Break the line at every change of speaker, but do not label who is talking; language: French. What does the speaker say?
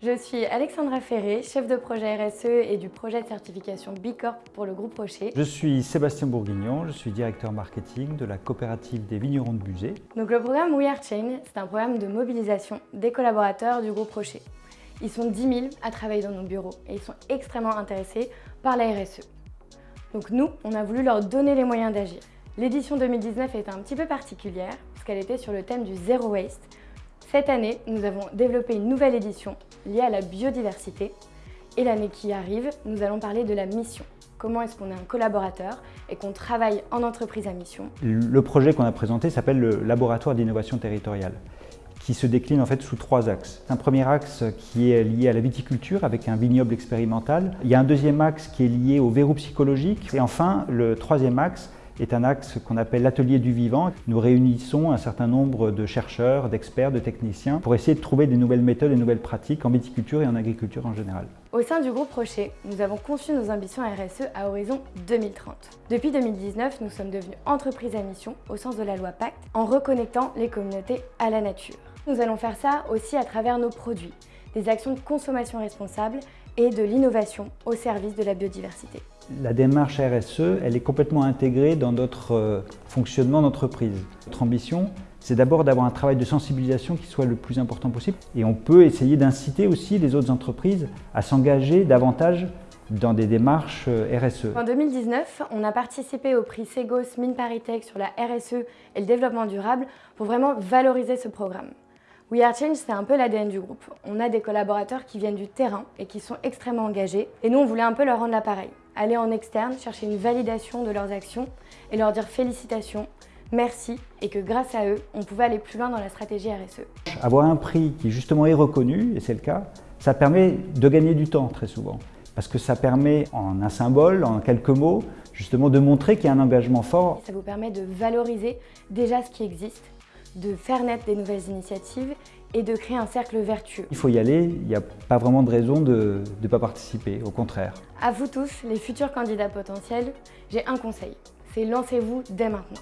Je suis Alexandra Ferré, chef de projet RSE et du projet de certification B Corp pour le groupe Rocher.
Je suis Sébastien Bourguignon, je suis directeur marketing de la coopérative des vignerons de Buzet.
Donc le programme We Are Chain, c'est un programme de mobilisation des collaborateurs du groupe Rocher. Ils sont 10 000 à travailler dans nos bureaux et ils sont extrêmement intéressés par la RSE. Donc nous, on a voulu leur donner les moyens d'agir. L'édition 2019 est un petit peu particulière parce qu'elle était sur le thème du Zero Waste. Cette année, nous avons développé une nouvelle édition liée à la biodiversité. Et l'année qui arrive, nous allons parler de la mission. Comment est-ce qu'on est un collaborateur et qu'on travaille en entreprise à mission
Le projet qu'on a présenté s'appelle le Laboratoire d'innovation territoriale qui se décline en fait sous trois axes. Un premier axe qui est lié à la viticulture avec un vignoble expérimental. Il y a un deuxième axe qui est lié au verrou psychologique. Et enfin, le troisième axe est un axe qu'on appelle l'atelier du vivant. Nous réunissons un certain nombre de chercheurs, d'experts, de techniciens pour essayer de trouver des nouvelles méthodes et nouvelles pratiques en viticulture et en agriculture en général.
Au sein du groupe Rocher, nous avons conçu nos ambitions RSE à horizon 2030. Depuis 2019, nous sommes devenus entreprise à mission au sens de la loi Pacte en reconnectant les communautés à la nature. Nous allons faire ça aussi à travers nos produits, des actions de consommation responsable et de l'innovation au service de la biodiversité.
La démarche RSE, elle est complètement intégrée dans notre euh, fonctionnement d'entreprise. Notre ambition, c'est d'abord d'avoir un travail de sensibilisation qui soit le plus important possible. Et on peut essayer d'inciter aussi les autres entreprises à s'engager davantage dans des démarches euh, RSE.
En 2019, on a participé au prix Segos Mine Paritech sur la RSE et le développement durable pour vraiment valoriser ce programme. We Are Change, c'est un peu l'ADN du groupe. On a des collaborateurs qui viennent du terrain et qui sont extrêmement engagés. Et nous, on voulait un peu leur rendre l'appareil. Aller en externe, chercher une validation de leurs actions et leur dire félicitations, merci et que grâce à eux, on pouvait aller plus loin dans la stratégie RSE.
Avoir un prix qui justement est reconnu, et c'est le cas, ça permet de gagner du temps très souvent. Parce que ça permet, en un symbole, en quelques mots, justement de montrer qu'il y a un engagement fort.
Ça vous permet de valoriser déjà ce qui existe de faire naître des nouvelles initiatives et de créer un cercle vertueux.
Il faut y aller, il n'y a pas vraiment de raison de ne pas participer, au contraire.
À vous tous, les futurs candidats potentiels, j'ai un conseil, c'est lancez-vous dès maintenant.